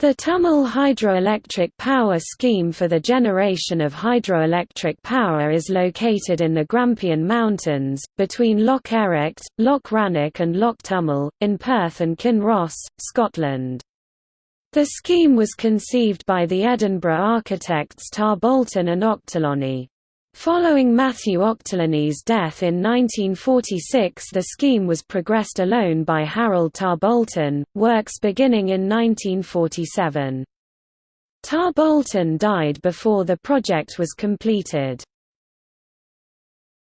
The Tummel hydroelectric power scheme for the generation of hydroelectric power is located in the Grampian Mountains, between Loch Ericht, Loch Rannoch and Loch Tummel, in Perth and Kinross, Scotland. The scheme was conceived by the Edinburgh architects Tarbolton and Ochterlony. Following Matthew Ochterlony's death in 1946 the scheme was progressed alone by Harold Tarbolton, works beginning in 1947. Tarbolton died before the project was completed.